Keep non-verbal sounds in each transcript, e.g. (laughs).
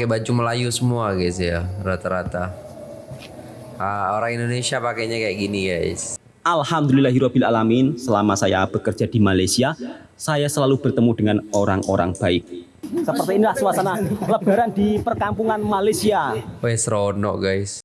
pakai baju Melayu semua guys ya rata-rata. Ah, orang Indonesia pakainya kayak gini guys. Alhamdulillahirrahmanirrahim selama saya bekerja di Malaysia saya selalu bertemu dengan orang-orang baik seperti inilah suasana lebaran di perkampungan Malaysia Wes seronok guys.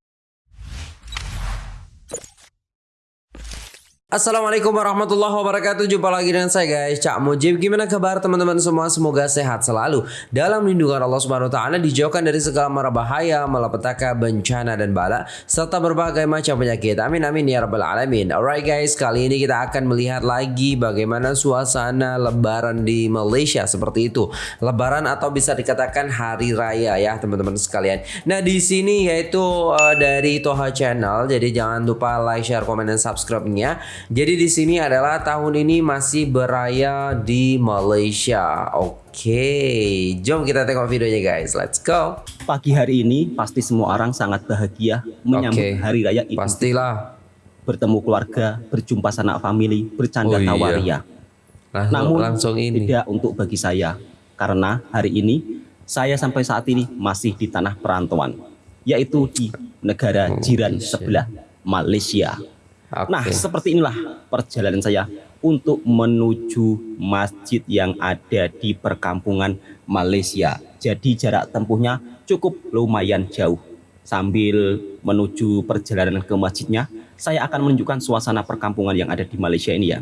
Assalamualaikum warahmatullahi wabarakatuh. Jumpa lagi dengan saya guys. Cak Mujib Gimana kabar teman-teman semua? Semoga sehat selalu. Dalam lindungan Allah subhanahu ta'ala Dijauhkan dari segala mara bahaya Malapetaka, bencana dan bala Serta berbagai macam penyakit. Amin amin ya rabbal alamin. Alright guys Kali ini kita akan melihat lagi Bagaimana suasana lebaran di Malaysia. Seperti itu. Lebaran atau bisa dikatakan hari raya ya teman-teman sekalian. Nah di sini yaitu uh, dari Toha Channel Jadi jangan lupa like, share, komen, dan subscribe-nya jadi di sini adalah tahun ini masih beraya di Malaysia. Oke, jom kita tengok videonya guys. Let's go. Pagi hari ini pasti semua orang sangat bahagia menyambut okay. hari raya Idul Pastilah. Bertemu keluarga, berjumpa sanak family, bercanda oh, iya. tawaria. Langsung, Namun langsung ini. tidak untuk bagi saya karena hari ini saya sampai saat ini masih di tanah perantauan yaitu di negara jiran sebelah Malaysia. Okay. Nah, seperti inilah perjalanan saya untuk menuju masjid yang ada di perkampungan Malaysia. Jadi jarak tempuhnya cukup lumayan jauh. Sambil menuju perjalanan ke masjidnya, saya akan menunjukkan suasana perkampungan yang ada di Malaysia ini ya.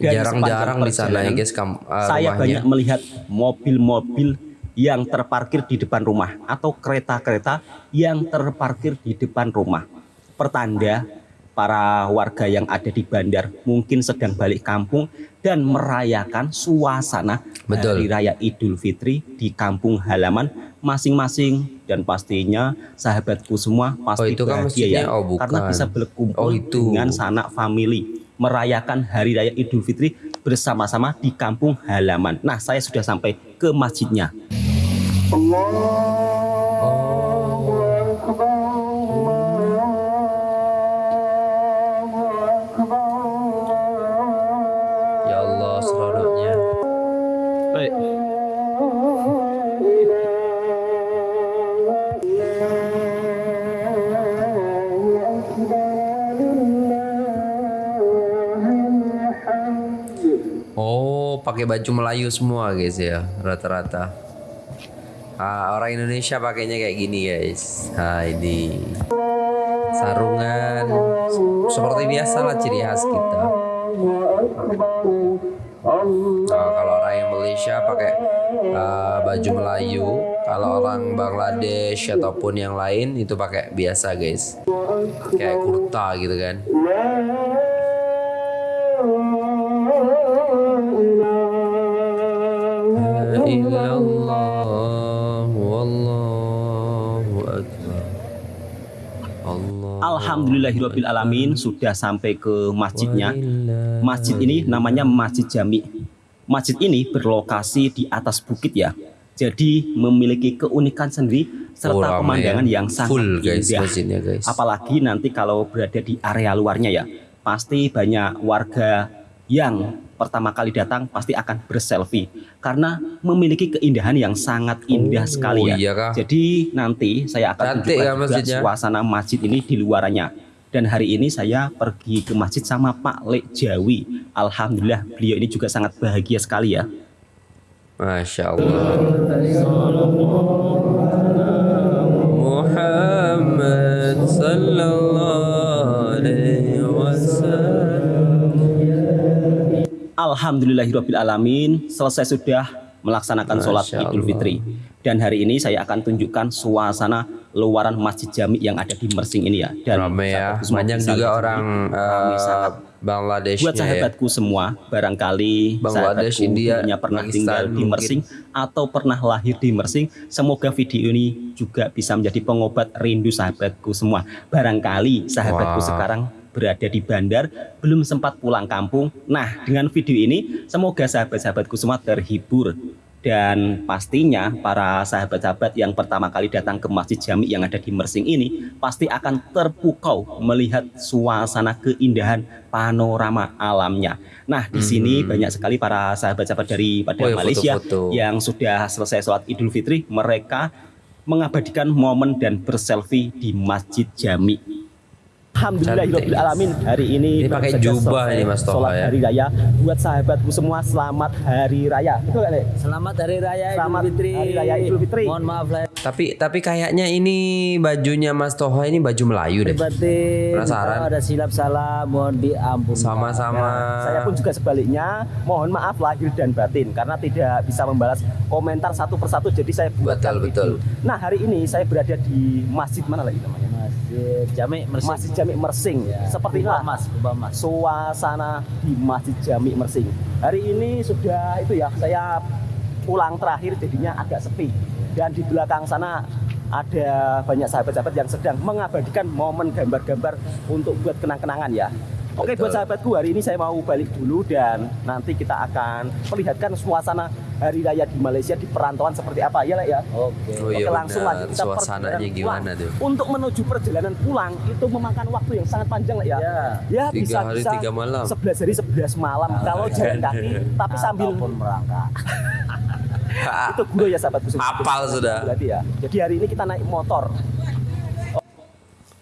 Jarang-jarang di sana ya guys. Kam uh, saya banyak melihat mobil-mobil yang terparkir di depan rumah atau kereta-kereta yang terparkir di depan rumah. Pertanda para warga yang ada di bandar mungkin sedang balik kampung dan merayakan suasana Betul. Hari Raya Idul Fitri di kampung halaman masing-masing dan pastinya sahabatku semua pasti oh, itu kan bahagia ya oh, karena bisa berkumpul oh, itu. dengan sanak family merayakan Hari Raya Idul Fitri bersama-sama di kampung halaman. Nah, saya sudah sampai ke masjidnya. Allah pakai baju Melayu semua guys ya rata-rata. Ah, orang Indonesia pakainya kayak gini guys. Nah ini sarungan seperti biasa lah ciri khas kita. Nah, kalau orang yang Malaysia pakai uh, baju Melayu, kalau orang Bangladesh ataupun yang lain itu pakai biasa guys, kayak kurta gitu kan. Alhamdulillahirabbil alamin sudah sampai ke masjidnya. Masjid ini namanya Masjid Jami. Masjid ini berlokasi di atas bukit ya. Jadi memiliki keunikan sendiri serta oh, pemandangan ya. yang sangat Full, guys, indah. Guys. Apalagi nanti kalau berada di area luarnya ya, pasti banyak warga yang pertama kali datang pasti akan berselfie karena memiliki keindahan yang sangat indah oh, sekali ya. Iya Jadi nanti saya akan tunjukkan juga suasana masjid ini di luarannya. Dan hari ini saya pergi ke masjid sama Pak Lek Jawi. Alhamdulillah beliau ini juga sangat bahagia sekali ya. Masya Allah. Alhamdulillahirrahmanirrahim selesai sudah melaksanakan sholat Idul Fitri. Dan hari ini saya akan tunjukkan suasana luaran Masjid Jami yang ada di Mersing ini ya. Dan Rame ya. Banyak juga orang uh, Bangladesh buat ya. sahabatku ya. semua barangkali Bangladesh India punya pernah Pakistan, tinggal di Mersing atau pernah lahir di Mersing semoga video ini juga bisa menjadi pengobat rindu sahabatku semua. Barangkali sahabatku wow. sekarang berada di bandar, belum sempat pulang kampung. Nah, dengan video ini semoga sahabat-sahabatku semua terhibur. Dan pastinya para sahabat-sahabat yang pertama kali datang ke Masjid Jami yang ada di Mersing ini pasti akan terpukau melihat suasana keindahan panorama alamnya. Nah, di sini hmm. banyak sekali para sahabat-sahabat dari pada oh, Malaysia foto -foto. yang sudah selesai sholat Idul Fitri, mereka mengabadikan momen dan berselfie di Masjid Jami. Alhamdulillahirabbil alamin hari ini Ini pakai jubah ini, Mas Toha, ya. hari raya buat sahabatku semua selamat hari raya. Betul? Dek? Selamat Hari Raya Selamat Idul Fitri. Hari Raya Idul Fitri. Mohon maaf lahir Tapi tapi kayaknya ini bajunya Mas Toha ini baju Melayu deh. batin. Penasaran? Kalau ada silap salah mohon diampun. Sama-sama. Saya pun juga sebaliknya mohon maaf lahir dan batin karena tidak bisa membalas komentar satu persatu jadi saya buatkan Betul, betul. Nah hari ini saya berada di masjid mana lagi namanya? Masjid Jami Mersing. Masjid Jami Mersing. Ya, Seperti inilah Mas, Mas. suasana di Masjid Jami Mersing. Hari ini sudah itu ya saya pulang terakhir jadinya agak sepi dan di belakang sana ada banyak sahabat-sahabat yang sedang mengabadikan momen gambar-gambar untuk buat kenang-kenangan ya. Oke Betul. buat sahabatku hari ini saya mau balik dulu dan nanti kita akan perlihatkan suasana hari raya di Malaysia di perantauan seperti apa ya Lek, ya. Oke. Oh iya Oke langsung benar. lagi kita Suasananya gimana tuh? Untuk menuju perjalanan pulang itu memakan waktu yang sangat panjang lah ya. Ya. Ya Tiga bisa hari, bisa tiga malam. 11 hari 11 malam kalau jalan kaki tapi sambil Ataupun merangkak. (laughs) itu guru ya sahabatku. Hafal sudah. Berarti ya. Jadi hari ini kita naik motor.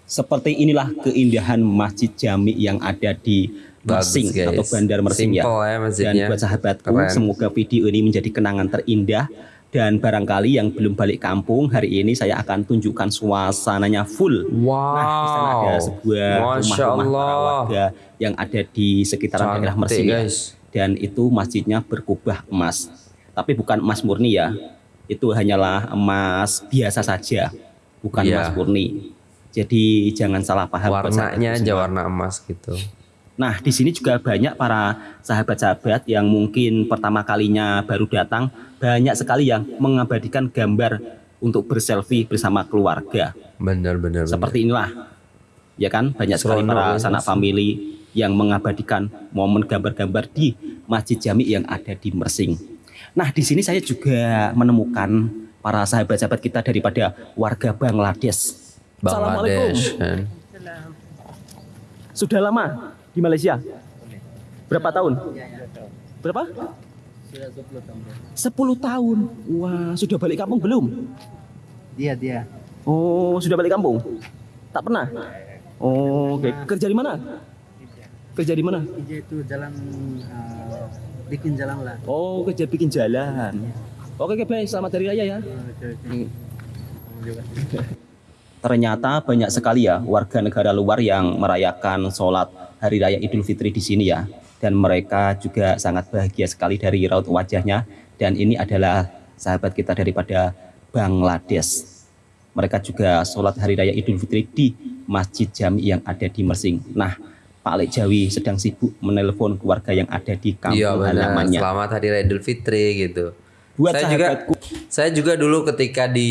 Seperti inilah keindahan Masjid Jami yang ada di Bagus, Mersing guys. atau Bandar Mersing ya. Simple ya Dan masjidnya. buat sahabatku, Keren. semoga video ini menjadi kenangan terindah. Dan barangkali yang belum balik kampung, hari ini saya akan tunjukkan suasananya full. Wow. Nah, di sana ada sebuah rumah-rumah para warga yang ada di sekitaran daerah Mersing ya. Dan itu masjidnya berkubah emas. Tapi bukan emas murni ya. Itu hanyalah emas biasa saja, bukan Iya. emas murni. Jadi jangan salah paham. Warnanya aja warna emas gitu. Nah, di sini juga banyak para sahabat-sahabat yang mungkin pertama kalinya baru datang, banyak sekali yang mengabadikan gambar untuk berselfie bersama keluarga. Bener. Seperti inilah. Ya kan, banyak sekali para ya, sanak family yang mengabadikan momen gambar-gambar di Masjid Jami yang ada di Mersing. Nah, di sini saya juga menemukan para sahabat-sahabat kita daripada warga Bangladesh. Bangladesh kan. Sudah lama di Malaysia? Berapa tahun? Berapa? Sudah 10 tahun. 10 tahun. Wah, sudah balik kampung belum? Dia dia. Oh, sudah balik kampung? Tak pernah? Oh, oke. Kerja di mana? Kerja di mana? Kerja itu jalan eh, bikin jalan lah. Oh, kerja bikin jalan. Oke, oke, baik. Selamat hari raya ya. Ternyata banyak sekali ya warga negara luar yang merayakan sholat hari raya Idul Fitri di sini ya. Dan mereka juga sangat bahagia sekali dari raut wajahnya. Dan ini adalah sahabat kita daripada Bangladesh. Mereka juga sholat hari raya Idul Fitri di Masjid Jami yang ada di Mersing. Nah, Pak Lek Jawi sedang sibuk menelpon keluarga yang ada di kampung Iya halamannya. Selamat Hari Raya Idul Fitri gitu. Buat saya juga sahabatku. saya juga dulu ketika di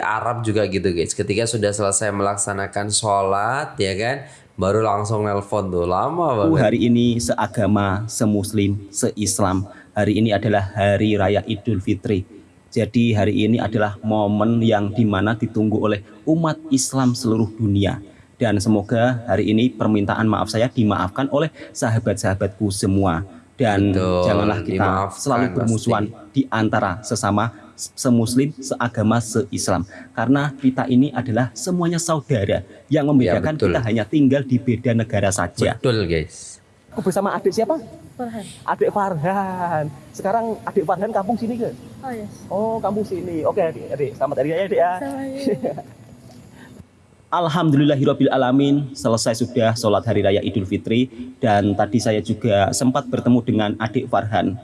Arab juga gitu guys. Ketika sudah selesai melaksanakan sholat ya kan, baru langsung nelpon tuh lama banget. hari ini seagama, semuslim, seislam. Hari ini adalah hari raya Idul Fitri. Jadi hari ini adalah momen yang di mana ditunggu oleh umat Islam seluruh dunia. Dan semoga hari ini permintaan maaf saya dimaafkan oleh sahabat-sahabatku semua. Dan Betul, janganlah kita dimaafkan selalu bermusuhan di antara sesama semuslim, seagama, seislam. Karena kita ini adalah semuanya saudara. Yang membedakan Ya, betul. kita hanya tinggal di beda negara saja. Betul guys. Aku bersama adik siapa? Farhan. Adik Farhan. Sekarang adik Farhan kampung sini ke? Oh yes. Oh, kampung sini. Oke, adik. adik. Selamat hari raya, adik ya. Sama ya. (laughs) Alhamdulillahirabbil alamin. Selesai sudah sholat hari raya Idul Fitri dan tadi saya juga sempat bertemu dengan adik Farhan.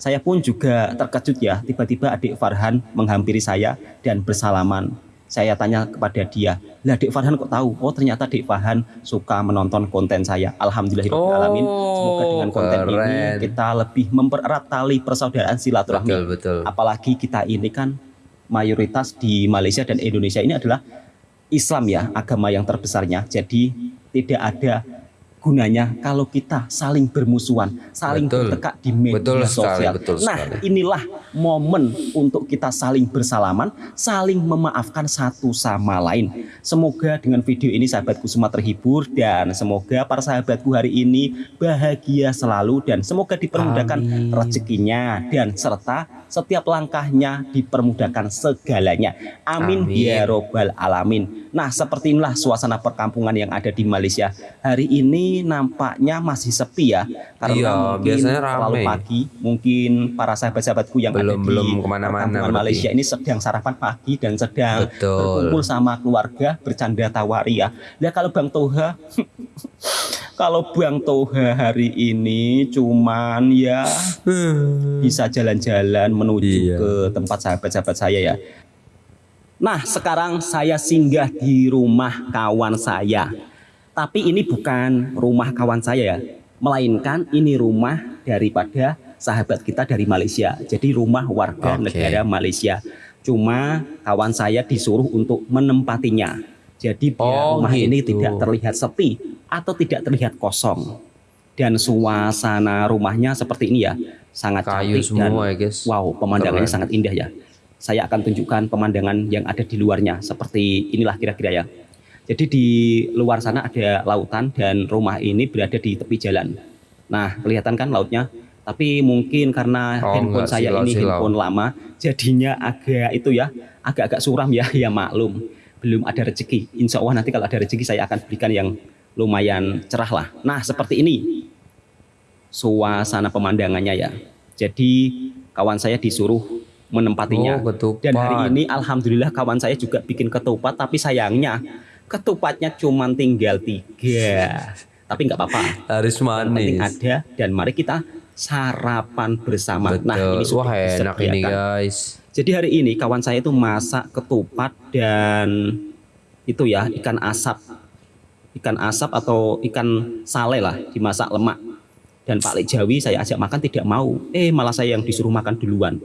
Saya pun juga terkejut ya, tiba-tiba adik Farhan menghampiri saya dan bersalaman. Saya tanya kepada dia, lah adik Farhan kok tahu? Oh ternyata adik Farhan suka menonton konten saya. Alhamdulillahirabbil alamin. Semoga dengan konten ini keren. kita lebih mempererat tali persaudaraan silaturahmi. Betul betul. apalagi kita ini kan mayoritas di Malaysia dan Indonesia ini adalah Islam ya agama yang terbesarnya. Jadi tidak ada gunanya kalau kita saling bermusuhan, saling Betul. bertekak di media Betul sekali, sosial. betul nah, sekali. inilah momen untuk kita saling bersalaman, saling memaafkan satu sama lain. Semoga dengan video ini sahabatku semua terhibur dan semoga para sahabatku hari ini bahagia selalu dan semoga dipermudahkan Amin. rezekinya dan serta setiap langkahnya dipermudahkan segalanya. Amin, Amin. ya robbal alamin. Nah, seperti inilah suasana perkampungan yang ada di Malaysia. Hari ini nampaknya masih sepi ya karena Iya, mungkin biasanya terlalu rame. pagi. Mungkin para sahabat-sahabatku yang Belum- ada di belum ke mana-mana. Malaysia ini sedang sarapan pagi dan sedang Betul. berkumpul sama keluarga bercanda tawari ya. Nah, kalau Bang Toha (laughs) kalau Bang Toha hari ini cuman ya bisa jalan-jalan menuju Iya. ke tempat sahabat-sahabat saya ya. Nah, sekarang saya singgah di rumah kawan saya. Tapi ini bukan rumah kawan saya ya, melainkan ini rumah daripada sahabat kita dari Malaysia. Jadi rumah warga Oke. negara Malaysia. Cuma kawan saya disuruh untuk menempatinya. Jadi biar Oh, rumah ini gitu. tidak terlihat sepi atau tidak terlihat kosong. Dan suasana rumahnya seperti ini ya, sangat Kayu cantik dan semua ya guys. Wow, pemandangannya Keren. sangat indah ya. Saya akan tunjukkan pemandangan yang ada di luarnya seperti inilah kira-kira ya. Jadi di luar sana ada lautan dan rumah ini berada di tepi jalan. Nah, kelihatan kan lautnya? Tapi mungkin karena Oh, handphone enggak, saya silau, ini silau. handphone lama, jadinya agak itu ya, agak-agak suram ya, (laughs) ya maklum. Belum ada rezeki. Insya Allah nanti kalau ada rezeki saya akan berikan yang lumayan cerah lah. Nah, seperti ini suasana pemandangannya ya. Jadi kawan saya disuruh menempatinya. Oh, ketupat. Dan hari ini alhamdulillah kawan saya juga bikin ketupat tapi sayangnya ketupatnya cuma tinggal tiga. Tapi nggak apa-apa. Harus Yang penting manis. ada dan mari kita sarapan bersama. Betul. Nah ini sudah Wah enak ini guys. Jadi hari ini kawan saya itu masak ketupat dan itu ya ikan asap. Ikan asap atau ikan sale lah dimasak lemak. Dan Pak Lek Jawi saya ajak makan tidak mau. Eh malah saya yang disuruh makan duluan.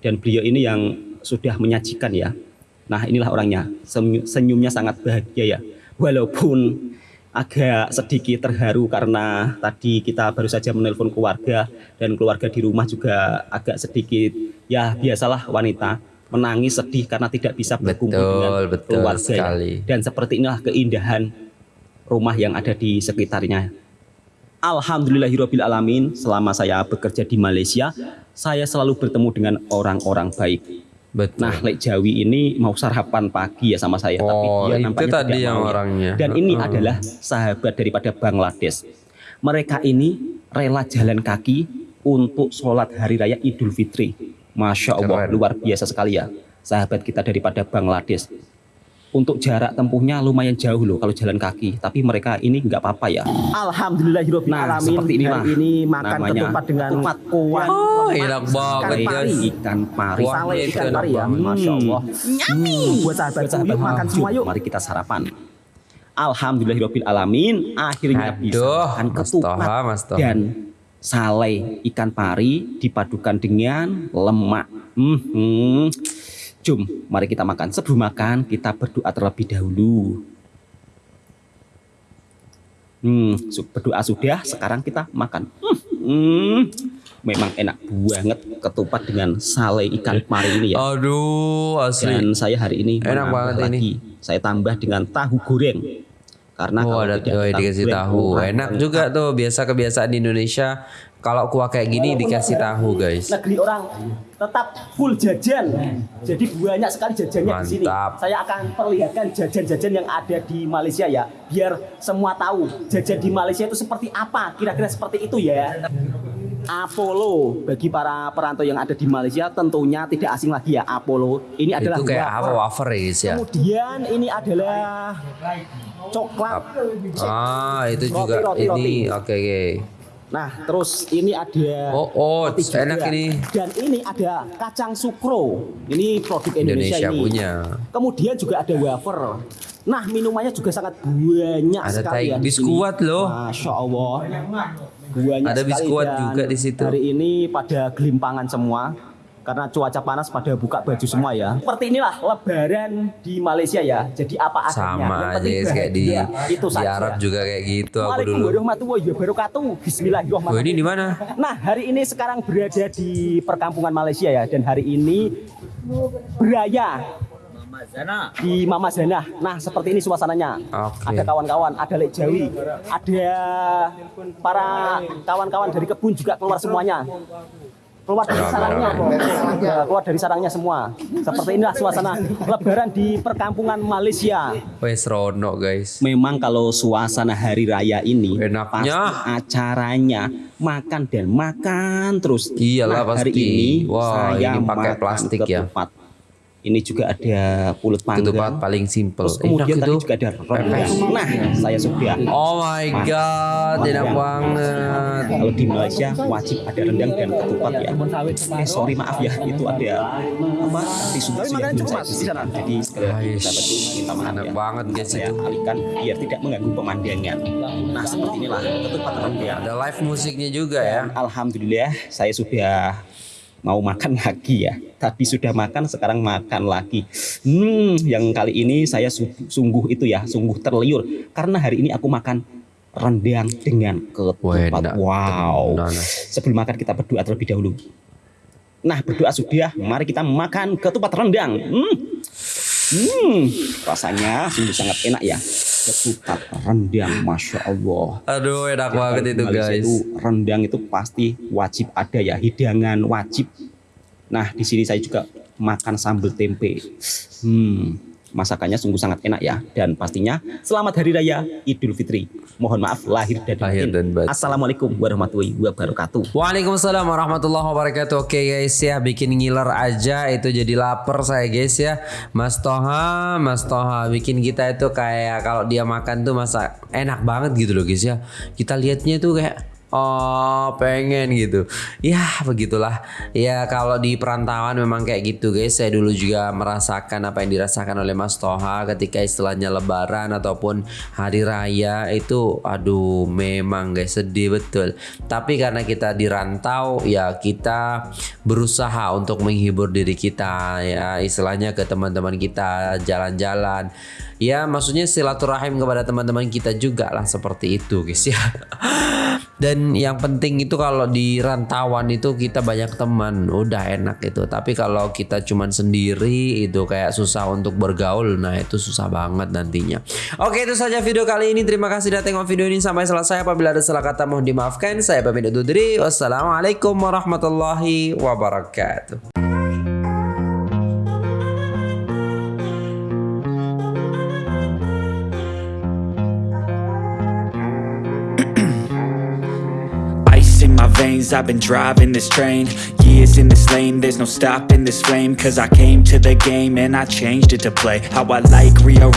Dan beliau ini yang sudah menyajikan ya. Nah inilah orangnya. Senyu- Senyumnya sangat bahagia ya. Walaupun agak sedikit terharu karena tadi kita baru saja menelpon keluarga dan keluarga di rumah juga agak sedikit ya biasalah wanita menangis sedih karena tidak bisa berkumpul Betul, dengan betul keluarga sekali. dan seperti inilah keindahan rumah yang ada di sekitarnya Alhamdulillahirabbil alamin selama saya bekerja di Malaysia saya selalu bertemu dengan orang-orang baik Betul. Nah, Lek Jawi ini mau sarapan pagi ya sama saya, tapi oh, dia itu nampaknya tadi tidak yang mau ya. orangnya. Dan ini Heeh. adalah sahabat daripada Bangladesh. Mereka ini rela jalan kaki untuk sholat hari raya Idul Fitri. Masya Allah, Keren. luar biasa sekali ya. Sahabat kita daripada Bangladesh. Untuk jarak tempuhnya lumayan jauh loh kalau jalan kaki, tapi mereka ini nggak apa-apa ya. Alhamdulillahirabbil Nah, alamin. seperti inilah Hari ini makan namanya ketupat dengan ketupat. kuah. Oh, lemak, enak banget, ikan pari. Ikan pari. Ikan pari ya. banget. Masya Allah. Hmm, buat sahabat Buat sahabat yuk makan semua yuk. Mari kita sarapan. Alhamdulillahirabbil alamin akhirnya bisa Aduh, makan Mas ketupat Toha, Mas Toha. dan sale ikan pari dipadukan dengan lemak. Hmm, hmm. Jom, mari kita makan. Sebelum makan kita berdoa terlebih dahulu. Hmm, berdoa sudah, sekarang kita makan. Hmm, memang enak banget ketupat dengan sale ikan pari ini ya. Aduh, asli. Dan saya hari ini Enak banget lagi. ini. Saya tambah dengan tahu goreng. Karena Oh, kalau ada tidak oh, tahu dikasih goreng, tahu. orang Enak orang juga tuh. Biasa kebiasaan di Indonesia kalau kuah kayak gini dikasih tahu, guys. negeri orang tetap full jajan. Jadi banyak sekali jajannya di sini. Saya akan perlihatkan jajan-jajan yang ada di Malaysia ya, biar semua tahu jajan di Malaysia itu seperti apa. Kira-kira seperti itu ya. Apollo bagi para perantau yang ada di Malaysia tentunya tidak asing lagi ya Apollo. Ini adalah Itu kayak apa wafer. wafer ya, guys ya? Kemudian ini adalah coklat. Ah, itu juga Roti, roti, ini. roti. Oke, oke. Nah, terus ini ada Oh, oh, enak ini. Dan ini ada kacang sukro. Ini produk Indonesia, Indonesia ini. punya. Kemudian juga ada wafer. Nah, minumannya juga sangat banyak Ada sekali ya. tai di biskuit loh. Masya Allah. Banyak Ada biskuit juga di situ. Hari ini pada gelimpangan semua. Karena cuaca panas pada buka baju semua ya. Seperti inilah lebaran di Malaysia ya. Jadi apa adanya. Sama Yang aja kayak di bahagia. itu di. Arab juga kayak gitu aku dulu. warahmatullahi wabarakatuh. Oh, Bismillahirrahmanirrahim. ini di mana? Nah, hari ini sekarang berada di perkampungan Malaysia ya dan hari ini beraya di Mama Zana. Nah, seperti ini suasananya. Oke. Ada kawan-kawan, ada Lek Jawi, ada para kawan-kawan dari kebun juga keluar semuanya. Keluar dari sarangnya, Ya, keluar dari sarangnya semua. Seperti inilah suasana Lebaran di perkampungan Malaysia. Wes Rono guys. Memang kalau suasana hari raya ini Enaknya. pasti acaranya makan dan makan terus. Iyalah, hari pasti. ini Wah, saya ini pakai plastik ya. ketupat. Ini juga ada pulut panggang. Ketupat paling simple. Terus kemudian Enak tadi itu. juga ada rendang. Nah, saya sudah. Oh my god, enak banget. Kalau di Malaysia wajib ada rendang dan ketupat ya. Eh sorry maaf ya, itu ada apa tisu tisu yang belum saya bersihkan. Jadi sekali lagi sahabat minta maaf enak ya. banget guys saya itu. alihkan biar tidak mengganggu pemandangan. Nah seperti inilah ketupat rendang. Ada live musiknya juga ya. Alhamdulillah saya sudah mau makan (laughs) lagi ya. Tadi sudah makan, sekarang makan lagi. Hmm, yang kali ini saya su- sungguh itu ya, sungguh terliur karena hari ini aku makan rendang dengan ketupat. Wow. Sebelum makan kita berdoa terlebih dahulu. Nah, berdoa sudah, mari kita makan ketupat rendang. Hmm. Hmm, rasanya sungguh sangat enak ya. Ketupat rendang, masya Allah. Aduh, enak Ya, banget itu guys. Itu rendang itu pasti wajib ada ya, hidangan wajib. Nah, di sini saya juga makan sambal tempe. Hmm, masakannya sungguh sangat enak ya dan pastinya selamat hari raya Idul Fitri. Mohon maaf lahir dan Lahir batin. dan batin. Assalamualaikum warahmatullahi wabarakatuh. Waalaikumsalam warahmatullahi wabarakatuh Oke guys ya bikin ngiler aja itu jadi lapar saya guys ya Mas Toha Mas Toha bikin kita itu kayak kalau dia makan tuh masa enak banget gitu loh guys ya Kita lihatnya tuh kayak Oh pengen gitu. Ya begitulah. Ya kalau di perantauan memang kayak gitu guys. Saya dulu juga merasakan apa yang dirasakan oleh Mas Toha Ketika istilahnya lebaran ataupun hari raya Itu aduh memang guys sedih betul. Tapi karena kita di rantau Ya kita berusaha untuk menghibur diri kita Ya istilahnya ke teman-teman kita Jalan-jalan. Ya maksudnya silaturahim kepada teman-teman kita juga lah Seperti itu guys ya (laughs) Dan yang penting itu kalau di rantauan itu kita banyak teman, udah enak itu. Tapi kalau kita cuman sendiri itu kayak susah untuk bergaul. Nah, itu susah banget nantinya. Oke, itu saja video kali ini. Terima kasih sudah tengok video ini sampai selesai. Apabila ada salah kata mohon dimaafkan. Saya pamit undur diri. Wassalamualaikum warahmatullahi wabarakatuh. I've been driving this train Years in this lane, there's no stopping this flame Cause I came to the game and I changed it to play. How I like, rearrange